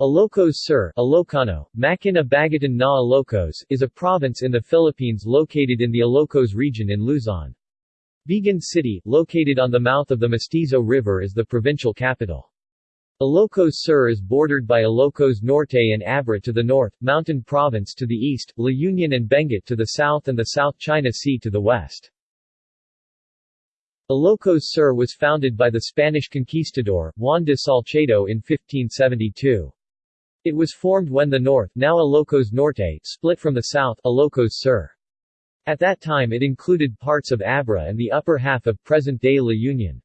Ilocos Sur Ilocano, Makina Bagatan na Ilocos is a province in the Philippines located in the Ilocos region in Luzon. Vigan City, located on the mouth of the Mestizo River is the provincial capital. Ilocos Sur is bordered by Ilocos Norte and Abra to the north, Mountain Province to the east, La Union and Benguet to the south and the South China Sea to the west. Ilocos Sur was founded by the Spanish conquistador, Juan de Salcedo in 1572. It was formed when the north now Ilocos Norte split from the south Ilocos Sur. At that time it included parts of Abra and the upper half of present-day La Union.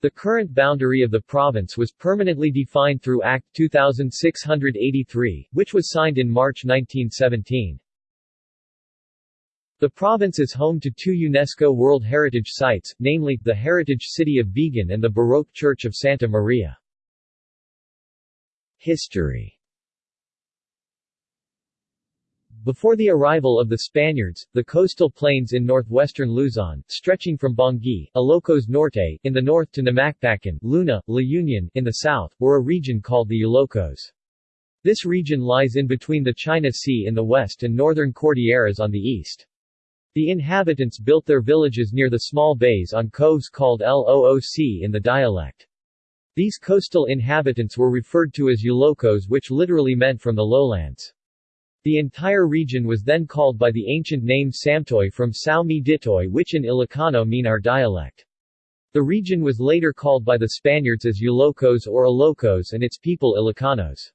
The current boundary of the province was permanently defined through Act 2683, which was signed in March 1917. The province is home to two UNESCO World Heritage Sites, namely, the Heritage City of Vigan and the Baroque Church of Santa Maria. History Before the arrival of the Spaniards, the coastal plains in northwestern Luzon, stretching from Bangui, Ilocos Norte, in the north to Namacpacan, Luna, La Union, in the south, were a region called the Ilocos. This region lies in between the China Sea in the west and northern Cordilleras on the east. The inhabitants built their villages near the small bays on coves called Looc in the dialect. These coastal inhabitants were referred to as Ilocos which literally meant from the lowlands. The entire region was then called by the ancient name Samtoy from Sao Mi Ditoy which in Ilocano mean our dialect. The region was later called by the Spaniards as Ilocos or Ilocos and its people Ilocanos.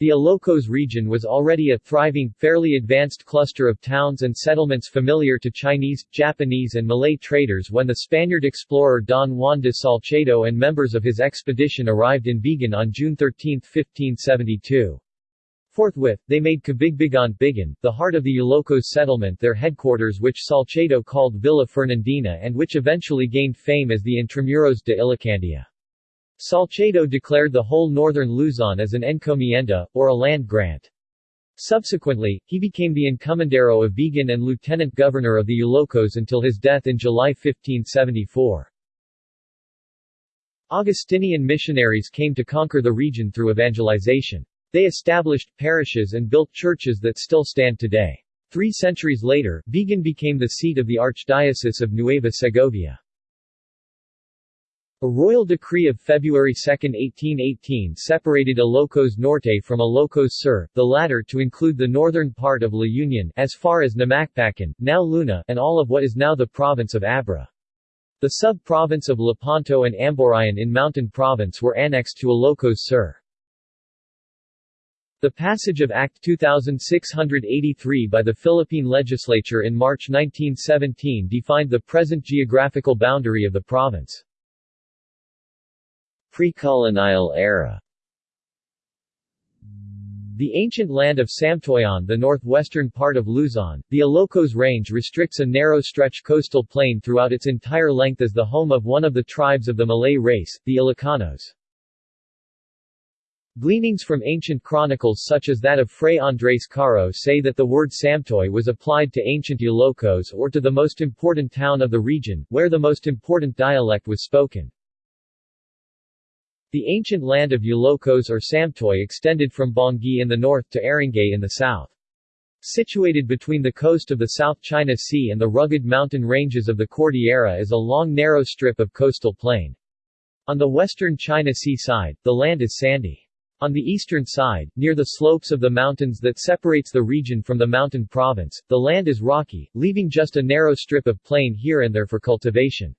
The Ilocos region was already a thriving, fairly advanced cluster of towns and settlements familiar to Chinese, Japanese and Malay traders when the Spaniard explorer Don Juan de Salcedo and members of his expedition arrived in Vigan on June 13, 1572. Forthwith, they made Cabigbigan Bigan, the heart of the Ilocos settlement their headquarters which Salcedo called Villa Fernandina and which eventually gained fame as the Intramuros de Ilocandia. Salcedo declared the whole northern Luzon as an encomienda, or a land grant. Subsequently, he became the encomendero of Vigan and lieutenant governor of the Ilocos until his death in July 1574. Augustinian missionaries came to conquer the region through evangelization. They established parishes and built churches that still stand today. Three centuries later, Vigan became the seat of the Archdiocese of Nueva Segovia. A royal decree of February 2, 1818 separated Ilocos Norte from Ilocos Sur, the latter to include the northern part of La Union as far as Namacpacan, now Luna, and all of what is now the province of Abra. The sub-province of Lepanto and Amburayan in Mountain Province were annexed to Ilocos Sur. The passage of Act 2683 by the Philippine legislature in March 1917 defined the present geographical boundary of the province. Pre-colonial era the ancient land of Samtoyan the northwestern part of Luzon, the Ilocos Range restricts a narrow stretch coastal plain throughout its entire length as the home of one of the tribes of the Malay race, the Ilocanos. Gleanings from ancient chronicles such as that of Fray Andrés Carro say that the word Samtoy was applied to ancient Ilocos or to the most important town of the region, where the most important dialect was spoken. The ancient land of Ilocos or Samtoy extended from Bangui in the north to Aringay in the south. Situated between the coast of the South China Sea and the rugged mountain ranges of the Cordillera is a long narrow strip of coastal plain. On the western China Sea side, the land is sandy. On the eastern side, near the slopes of the mountains that separates the region from the mountain province, the land is rocky, leaving just a narrow strip of plain here and there for cultivation.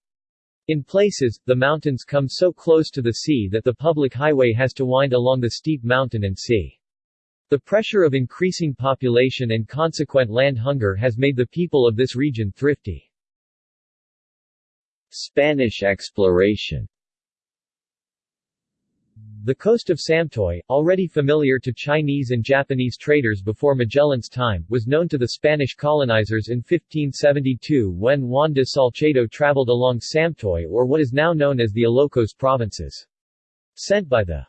In places, the mountains come so close to the sea that the public highway has to wind along the steep mountain and sea. The pressure of increasing population and consequent land hunger has made the people of this region thrifty. Spanish exploration the coast of Samtoy, already familiar to Chinese and Japanese traders before Magellan's time, was known to the Spanish colonizers in 1572 when Juan de Salcedo traveled along Samtoy or what is now known as the Ilocos provinces. Sent by the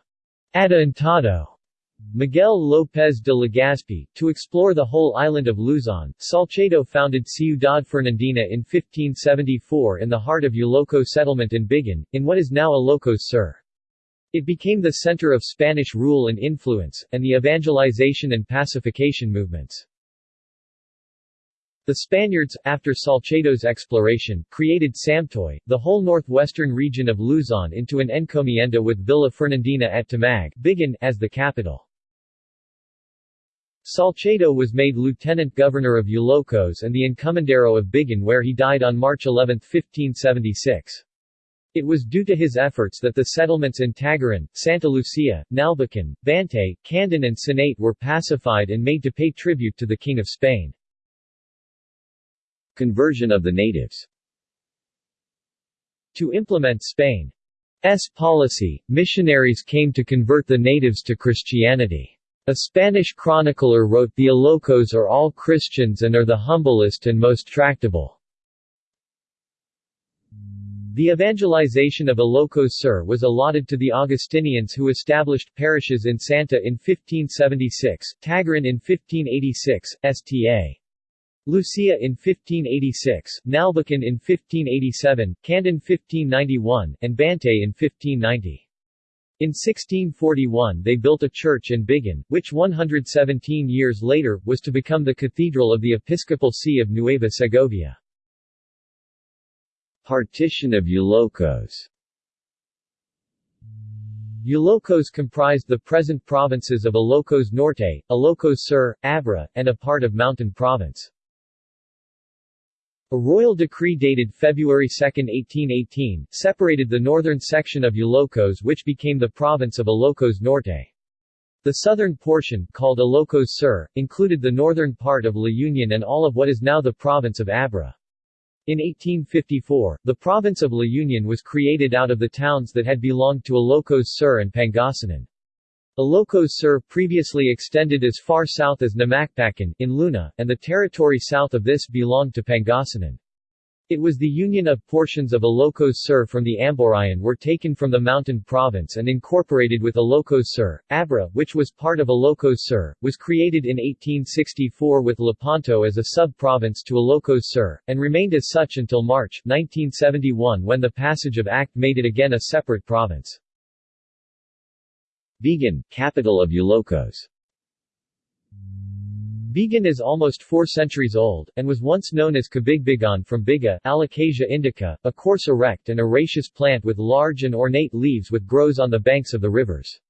Adelantado Miguel López de Legazpi, to explore the whole island of Luzon, Salcedo founded Ciudad Fernandina in 1574 in the heart of Iloco settlement in Bigan, in what is now Ilocos Sur. It became the center of Spanish rule and influence, and the evangelization and pacification movements. The Spaniards, after Salcedo's exploration, created Samtoy, the whole northwestern region of Luzon into an encomienda with Villa Fernandina at Tamag Bigan as the capital. Salcedo was made lieutenant governor of Ilocos and the encomendero of Bigan where he died on March 11, 1576. It was due to his efforts that the settlements in Tagaran, Santa Lucia, Narvacan, Bantay, Candon and Sinait were pacified and made to pay tribute to the King of Spain. Conversion of the natives To implement Spain's policy, missionaries came to convert the natives to Christianity. A Spanish chronicler wrote the Ilocos are all Christians and are the humblest and most tractable. The evangelization of Ilocos Sur was allotted to the Augustinians who established parishes in Santa in 1576, Tagaran in 1586, Sta. Lucia in 1586, Narvacan in 1587, Candon 1591, and Bantay in 1590. In 1641 they built a church in Bigan, which 117 years later, was to become the cathedral of the Episcopal See of Nueva Segovia. Partition of Ilocos Ilocos comprised the present provinces of Ilocos Norte, Ilocos Sur, Abra, and a part of Mountain Province. A royal decree dated February 2, 1818, separated the northern section of Ilocos which became the province of Ilocos Norte. The southern portion, called Ilocos Sur, included the northern part of La Union and all of what is now the province of Abra. In 1854, the province of La Union was created out of the towns that had belonged to Ilocos Sur and Pangasinan. Ilocos Sur previously extended as far south as Namacpacan, in Luna, and the territory south of this belonged to Pangasinan. It was the union of portions of Ilocos Sur from the Amburayan were taken from the Mountain Province and incorporated with Ilocos Sur. Abra, which was part of Ilocos Sur, was created in 1864 with Lepanto as a sub-province to Ilocos Sur, and remained as such until March 1971 when the passage of Act made it again a separate province. Bigan, capital of Ilocos Bigan is almost four centuries old, and was once known as Cabigbigan from Biga Alocasia indica, a coarse erect and herbaceous plant with large and ornate leaves which grows on the banks of the rivers.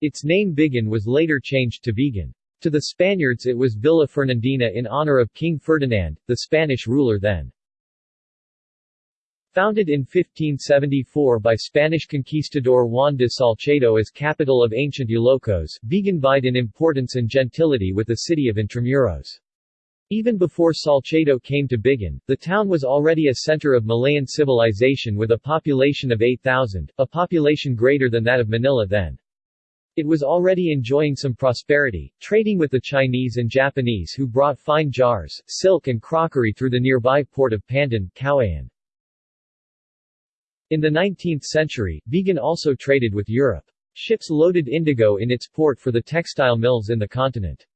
Its name Bigan was later changed to Vigan. To the Spaniards it was Villa Fernandina in honor of King Ferdinand, the Spanish ruler then. Founded in 1574 by Spanish conquistador Juan de Salcedo as capital of ancient Ilocos, Bigan vied in importance and gentility with the city of Intramuros. Even before Salcedo came to Bigan, the town was already a center of Malayan civilization with a population of 8,000, a population greater than that of Manila then. It was already enjoying some prosperity, trading with the Chinese and Japanese who brought fine jars, silk and crockery through the nearby port of Pandan, Caoayan. In the 19th century, Bigan also traded with Europe. Ships loaded indigo in its port for the textile mills in the continent.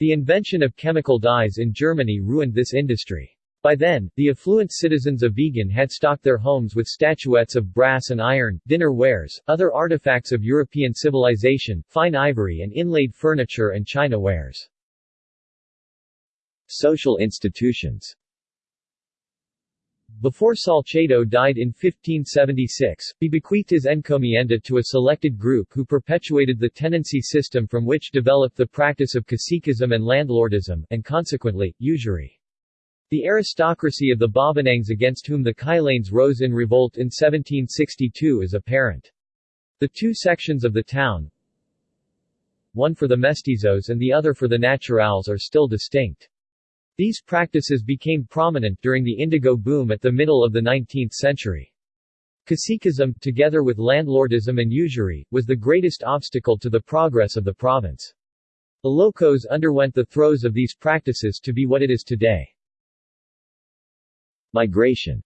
The invention of chemical dyes in Germany ruined this industry. By then, the affluent citizens of Vigan had stocked their homes with statuettes of brass and iron, dinner wares, other artifacts of European civilization, fine ivory and inlaid furniture and china wares. Social institutions before Salcedo died in 1576, he bequeathed his encomienda to a selected group who perpetuated the tenancy system from which developed the practice of caciquism and landlordism, and consequently, usury. The aristocracy of the babaknangs against whom the Kailanes rose in revolt in 1762 is apparent. The two sections of the town, one for the mestizos and the other for the naturals are still distinct. These practices became prominent during the indigo boom at the middle of the 19th century. Caciquism, together with landlordism and usury, was the greatest obstacle to the progress of the province. Ilocos underwent the throes of these practices to be what it is today. Migration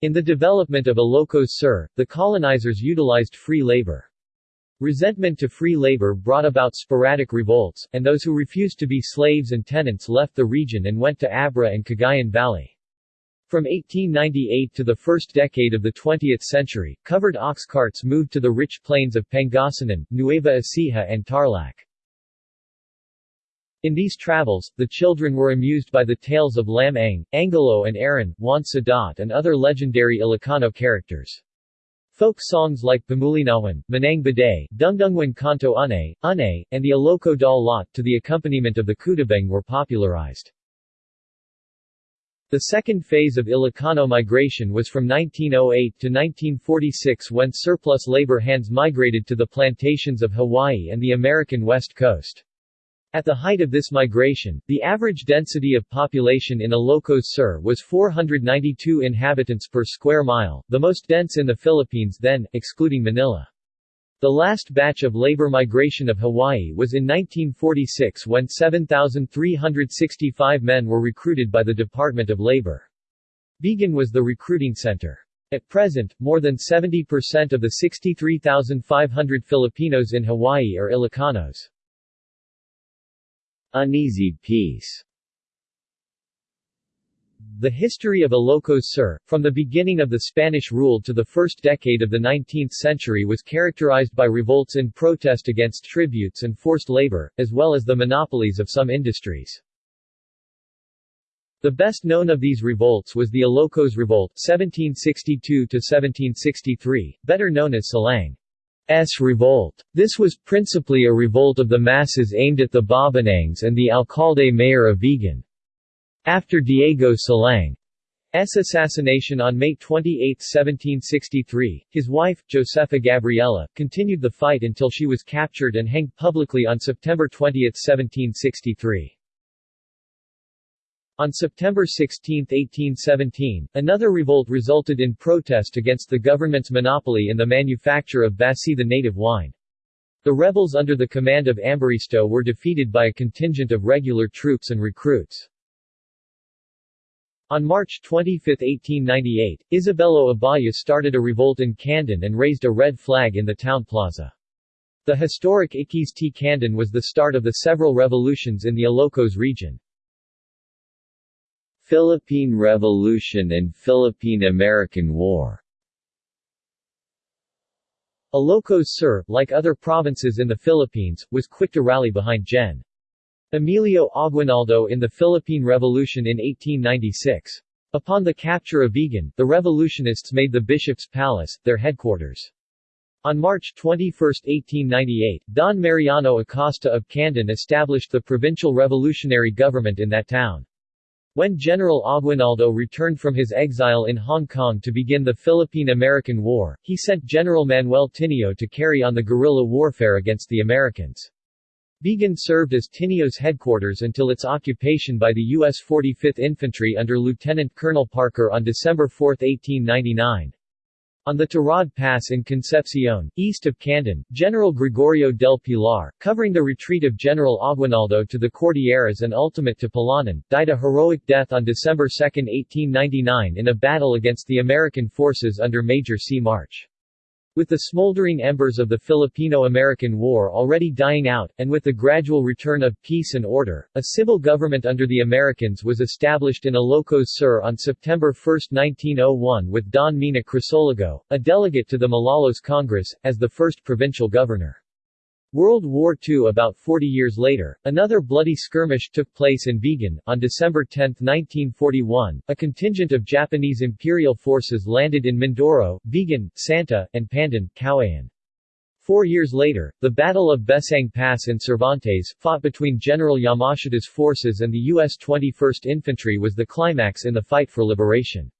In the development of Ilocos Sur, the colonizers utilized free labor. Resentment to free labor brought about sporadic revolts, and those who refused to be slaves and tenants left the region and went to Abra and Cagayan Valley. From 1898 to the first decade of the 20th century, covered ox carts moved to the rich plains of Pangasinan, Nueva Ecija and Tarlac. In these travels, the children were amused by the tales of Lam Ang, Angalo and Aran, Juan Sadat and other legendary Ilocano characters. Folk songs like Pamulinawan, Manang Baday, Dungdungwan Kanto Une, Une, and the Iloco Dal Lot to the accompaniment of the Kudabeng were popularized. The second phase of Ilocano migration was from 1908 to 1946 when surplus labor hands migrated to the plantations of Hawaii and the American West Coast. At the height of this migration, the average density of population in Ilocos Sur was 492 inhabitants per square mile, the most dense in the Philippines then, excluding Manila. The last batch of labor migration of Hawaii was in 1946 when 7,365 men were recruited by the Department of Labor. Vigan was the recruiting center. At present, more than 70% of the 63,500 Filipinos in Hawaii are Ilocanos. Uneasy peace the history of Ilocos Sur, from the beginning of the Spanish rule to the first decade of the 19th century was characterized by revolts in protest against tributes and forced labor, as well as the monopolies of some industries. The best known of these revolts was the Ilocos Revolt 1762–1763, better known as Silang. S. revolt. This was principally a revolt of the masses aimed at the babaknangs and the alcalde mayor of Vigan. After Diego Silang's assassination on May 28, 1763, his wife, Josefa Gabriela, continued the fight until she was captured and hanged publicly on September 20, 1763. On September 16, 1817, another revolt resulted in protest against the government's monopoly in the manufacture of Basi the native wine. The rebels under the command of Ambaristo were defeated by a contingent of regular troops and recruits. On March 25, 1898, Isabelo Abaya started a revolt in Candon and raised a red flag in the town plaza. The historic Ikkis ti Candon was the start of the several revolutions in the Ilocos region. Philippine Revolution and Philippine-American War Ilocos Sur, like other provinces in the Philippines, was quick to rally behind Gen. Emilio Aguinaldo in the Philippine Revolution in 1896. Upon the capture of Vigan, the revolutionists made the Bishop's Palace, their headquarters. On March 21, 1898, Don Mariano Acosta of Candon established the provincial revolutionary government in that town. When General Aguinaldo returned from his exile in Hong Kong to begin the Philippine-American War, he sent General Manuel Tinio to carry on the guerrilla warfare against the Americans. Vigan served as Tinio's headquarters until its occupation by the U.S. 45th Infantry under Lieutenant Colonel Parker on December 4, 1899. On the Tirad Pass in Concepcion, east of Candon, General Gregorio del Pilar, covering the retreat of General Aguinaldo to the Cordilleras and ultimate to Palanan, died a heroic death on December 2, 1899 in a battle against the American forces under Major C. March. With the smoldering embers of the Filipino-American War already dying out, and with the gradual return of peace and order, a civil government under the Americans was established in Ilocos Sur on September 1, 1901 with Don Mena Crisologo, a delegate to the Malolos Congress, as the first provincial governor. World War II About 40 years later, another bloody skirmish took place in Vigan. On December 10, 1941, a contingent of Japanese imperial forces landed in Mindoro, Vigan, Santa, and Pandan, Caoayan. Four years later, the Battle of Bessang Pass in Cervantes, fought between General Yamashita's forces and the U.S. 21st Infantry was the climax in the fight for liberation.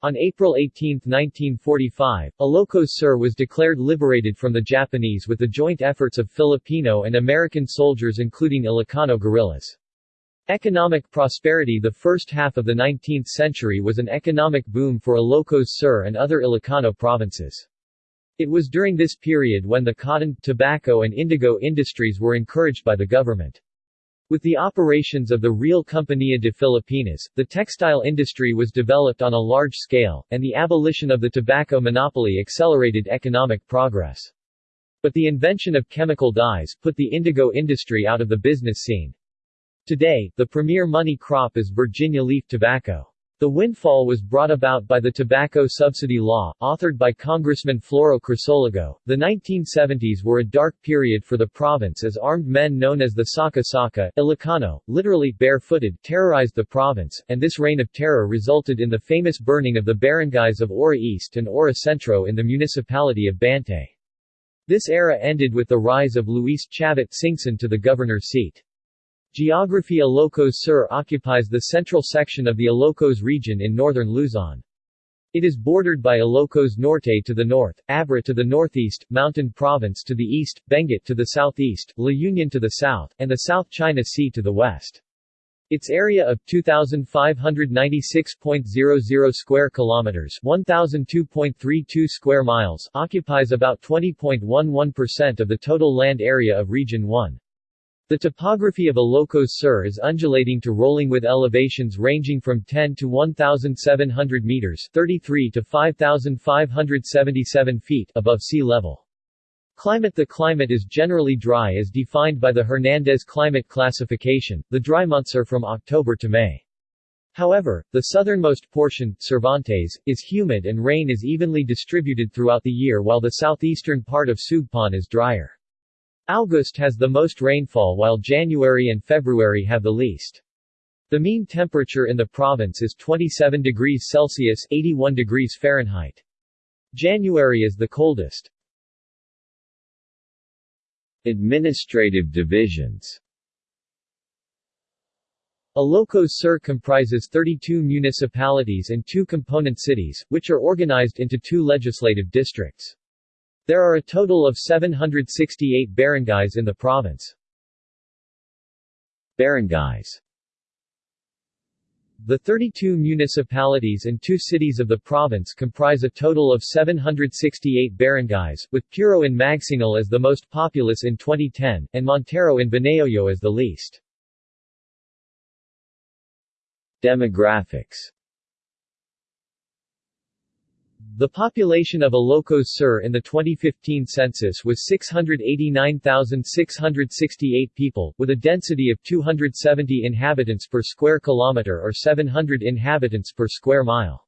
On April 18, 1945, Ilocos Sur was declared liberated from the Japanese with the joint efforts of Filipino and American soldiers including Ilocano guerrillas. Economic prosperity The first half of the 19th century was an economic boom for Ilocos Sur and other Ilocano provinces. It was during this period when the cotton, tobacco and indigo industries were encouraged by the government. With the operations of the Real Compañía de Filipinas, the textile industry was developed on a large scale, and the abolition of the tobacco monopoly accelerated economic progress. But the invention of chemical dyes put the indigo industry out of the business scene. Today, the premier money crop is Virginia leaf tobacco. The windfall was brought about by the Tobacco Subsidy Law, authored by Congressman Floro Crisologo. The 1970s were a dark period for the province as armed men known as the Saka Saka, Ilocano, literally barefooted, terrorized the province, and this reign of terror resulted in the famous burning of the barangays of Ora East and Ora Centro in the municipality of Bantay. This era ended with the rise of Luis Chavit Singson to the governor's seat. Geography Ilocos Sur occupies the central section of the Ilocos region in northern Luzon. It is bordered by Ilocos Norte to the north, Abra to the northeast, Mountain Province to the east, Benguet to the southeast, La Union to the south, and the South China Sea to the west. Its area of 2596.00 square kilometers, 1002.32 square miles, occupies about 20.11% of the total land area of Region 1. The topography of Ilocos Sur is undulating to rolling with elevations ranging from 10 to 1,700 meters 33 to 5,577 feet above sea level. Climate The climate is generally dry as defined by the Hernandez climate classification, the dry months are from October to May. However, the southernmost portion, Cervantes, is humid and rain is evenly distributed throughout the year while the southeastern part of Sugpon is drier. August has the most rainfall while January and February have the least. The mean temperature in the province is 27 degrees Celsius 81 degrees Fahrenheit. January is the coldest. Administrative divisions Ilocos Sur comprises 32 municipalities and two component cities, which are organized into two legislative districts. There are a total of 768 barangays in the province. Barangays The 32 municipalities and two cities of the province comprise a total of 768 barangays, with Puro in Magsingal as the most populous in 2010, and Montero in Banayoyo as the least. Demographics the population of Ilocos Sur in the 2015 census was 689,668 people, with a density of 270 inhabitants per square kilometer or 700 inhabitants per square mile.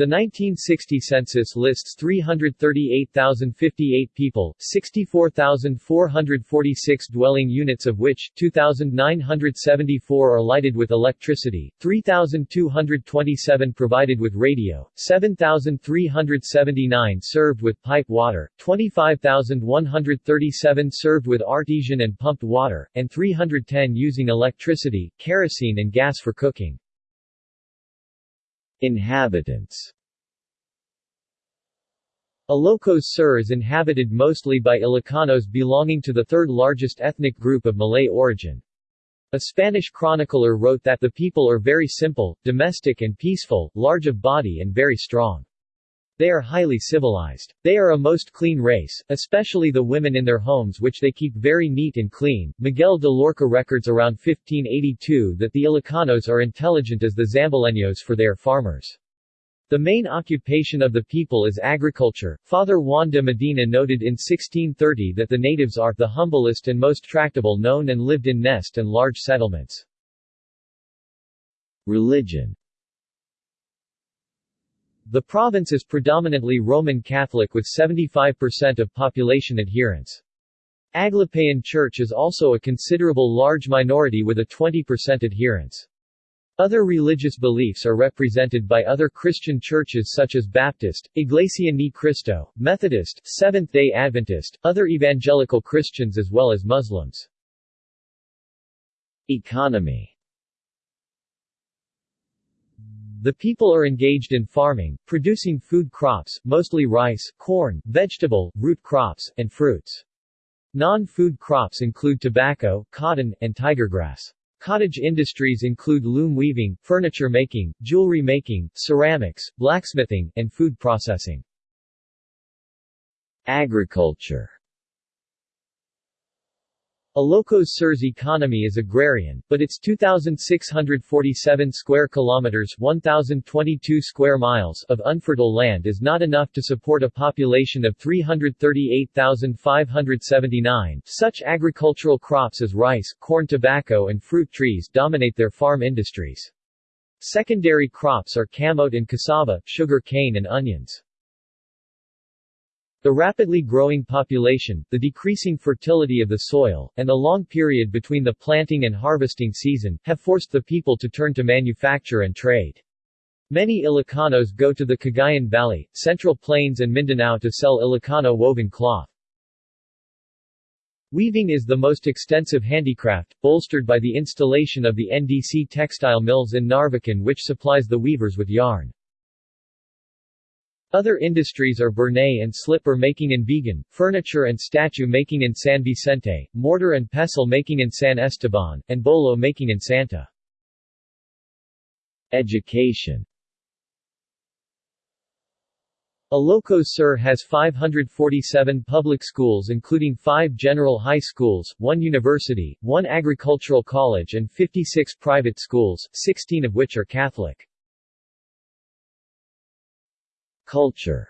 The 1960 census lists 338,058 people, 64,446 dwelling units of which, 2,974 are lighted with electricity, 3,227 provided with radio, 7,379 served with pipe water, 25,137 served with artesian and pumped water, and 310 using electricity, kerosene and gas for cooking. Inhabitants Ilocos Sur is inhabited mostly by Ilocanos belonging to the third largest ethnic group of Malay origin. A Spanish chronicler wrote that the people are very simple, domestic and peaceful, large of body and very strong. They are highly civilized. They are a most clean race, especially the women in their homes which they keep very neat and clean. Miguel de Loarca records around 1582 that the Ilocanos are intelligent as the Zambaleños for they are farmers. The main occupation of the people is agriculture. Father Juan de Medina noted in 1630 that the natives are the humblest and most tractable known and lived in nest and large settlements. Religion the province is predominantly Roman Catholic with 75% of population adherents. Aglipayan Church is also a considerable large minority with a 20% adherence. Other religious beliefs are represented by other Christian churches such as Baptist, Iglesia Ni Cristo, Methodist, Seventh-day Adventist, other evangelical Christians as well as Muslims. Economy The people are engaged in farming, producing food crops, mostly rice, corn, vegetable, root crops, and fruits. Non-food crops include tobacco, cotton, and tigergrass. Cottage industries include loom weaving, furniture making, jewelry making, ceramics, blacksmithing, and food processing. Agriculture Ilocos Sur's economy is agrarian, but its 2,647 square kilometers 1,022 square miles of unfertile land is not enough to support a population of 338,579. Such agricultural crops as rice, corn tobacco and fruit trees dominate their farm industries. Secondary crops are camote and cassava, sugar cane and onions. The rapidly growing population, the decreasing fertility of the soil, and the long period between the planting and harvesting season, have forced the people to turn to manufacture and trade. Many Ilocanos go to the Cagayan Valley, Central Plains and Mindanao to sell Ilocano woven cloth. Weaving is the most extensive handicraft, bolstered by the installation of the NDC textile mills in Narvacan which supplies the weavers with yarn. Other industries are Burnay and slipper making in Vigan, furniture and statue making in San Vicente, mortar and pestle making in San Esteban, and bolo making in Santa. Education Ilocos Sur has 547 public schools including 5 general high schools, 1 university, 1 agricultural college and 56 private schools, 16 of which are Catholic. Culture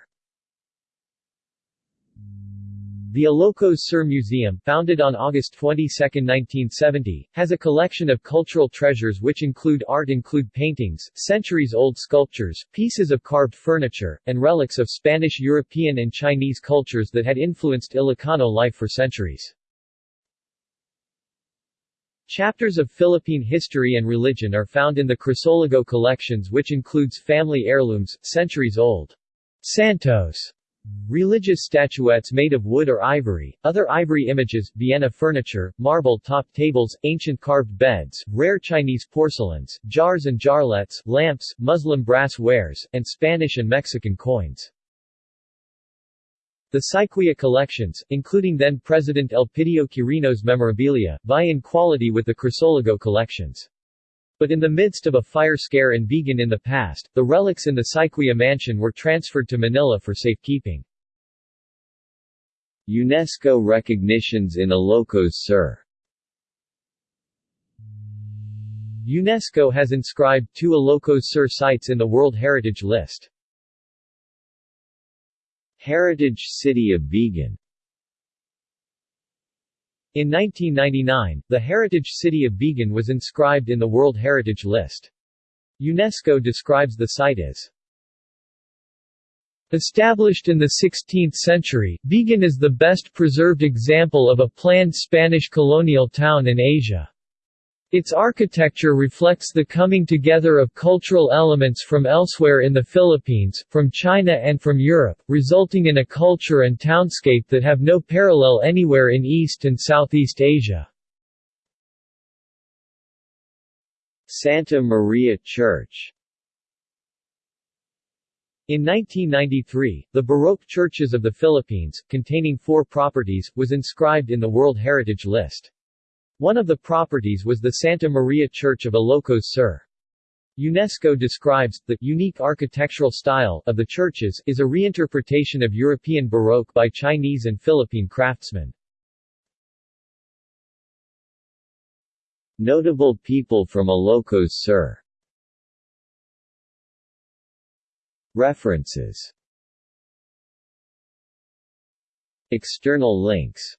The Ilocos Sur Museum, founded on August 22, 1970, has a collection of cultural treasures which include art include paintings, centuries-old sculptures, pieces of carved furniture, and relics of Spanish European and Chinese cultures that had influenced Ilocano life for centuries. Chapters of Philippine history and religion are found in the Crisologo collections which includes family heirlooms, centuries old. Santos Religious statuettes made of wood or ivory, other ivory images, Vienna furniture, marble-topped tables, ancient carved beds, rare Chinese porcelains, jars and jarlets, lamps, Muslim brass wares, and Spanish and Mexican coins. The Syquia collections, including then-President Elpidio Quirino's memorabilia, vie in quality with the Crisologo collections. But in the midst of a fire scare in Vigan in the past, the relics in the Syquia mansion were transferred to Manila for safekeeping. UNESCO recognitions in Ilocos Sur UNESCO has inscribed two Ilocos Sur sites in the World Heritage List. Heritage City of Vigan in 1999, the heritage city of Vigan was inscribed in the World Heritage List. UNESCO describes the site as Established in the 16th century, Vigan is the best preserved example of a planned Spanish colonial town in Asia. Its architecture reflects the coming together of cultural elements from elsewhere in the Philippines, from China and from Europe, resulting in a culture and townscape that have no parallel anywhere in East and Southeast Asia. Santa Maria Church in 1993, the Baroque Churches of the Philippines, containing four properties, was inscribed in the World Heritage List. One of the properties was the Santa Maria Church of Ilocos Sur. UNESCO describes, the unique architectural style of the churches is a reinterpretation of European Baroque by Chinese and Philippine craftsmen. Notable people from Ilocos Sur References External links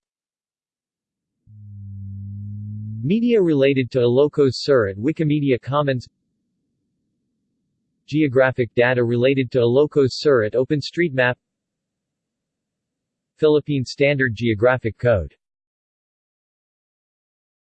Media related to Ilocos Sur at Wikimedia Commons. Geographic data related to Ilocos Sur at OpenStreetMap. Philippine Standard Geographic Code